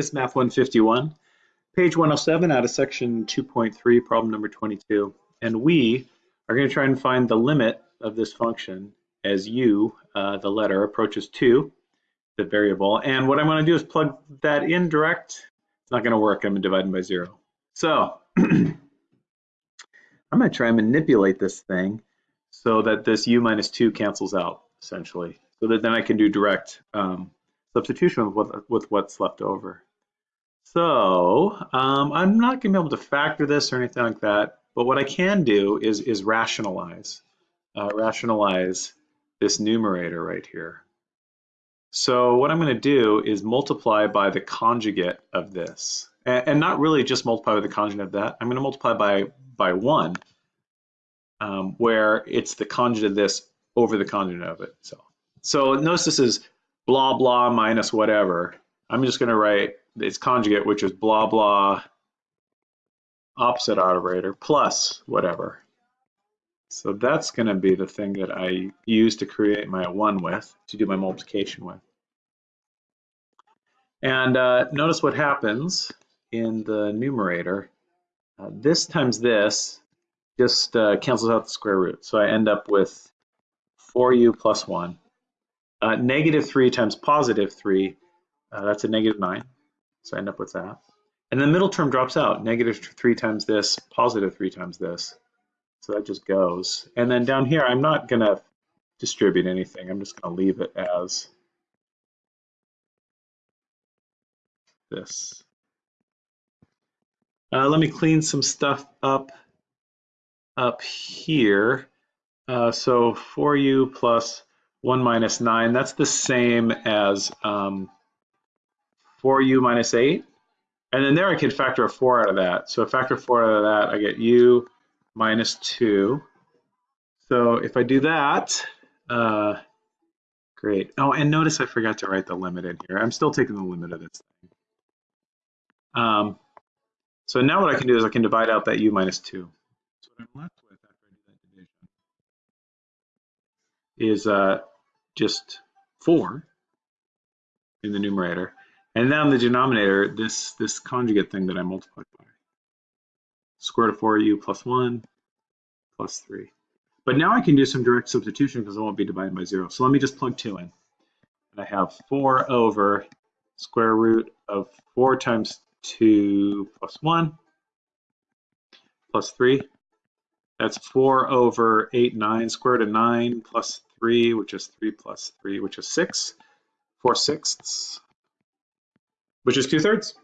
This is Math 151, page 107 out of section 2.3, problem number 22. And we are going to try and find the limit of this function as u, uh, the letter, approaches 2, the variable. And what I'm going to do is plug that in direct. It's not going to work. I'm dividing by 0. So I'm going to try and manipulate this thing so that this u minus 2 cancels out, essentially. So that then I can do direct um, substitution with, what, with what's left over. So um, I'm not going to be able to factor this or anything like that, but what I can do is, is rationalize, uh, rationalize this numerator right here. So what I'm going to do is multiply by the conjugate of this, and, and, not really just multiply by the conjugate of that. I'm going to multiply by by one, um, where it's the conjugate of this over the conjugate of it. So so notice this is blah blah minus whatever. I'm just going to write its conjugate, which is blah, blah, opposite operator plus whatever. So that's going to be the thing that I use to create my 1 with, to do my multiplication with. And uh, notice what happens in the numerator. Uh, this times this just uh, cancels out the square root. So I end up with 4u plus 1. Uh, negative 3 times positive 3, uh, that's a negative 9. So I end up with that. And the middle term drops out, negative three times this, positive three times this. So that just goes. And then down here, I'm not gonna distribute anything. I'm just gonna leave it as this. Uh, let me clean some stuff up up here. Uh, so 4u plus 1 minus 9, that's the same as um, 4u minus 8. And then there I could factor a 4 out of that. So a factor 4 out of that, I get u minus 2. So if I do that, uh, great. Oh, and notice I forgot to write the limit in here. I'm still taking the limit of this thing. Um, so now what I can do is I can divide out that u minus 2. So what I'm left with after I do that division is uh, just 4 in the numerator. And then on the denominator, this, this conjugate thing that I multiplied by. Square root of 4u plus 1 plus 3. But now I can do some direct substitution because I won't be divided by 0. So let me just plug 2 in. And I have 4 over square root of 4 times 2 plus 1 plus 3. That's 4 over 8, 9, square root of 9 plus 3, which is 3 plus 3, which is 6. 4 sixths which is two thirds.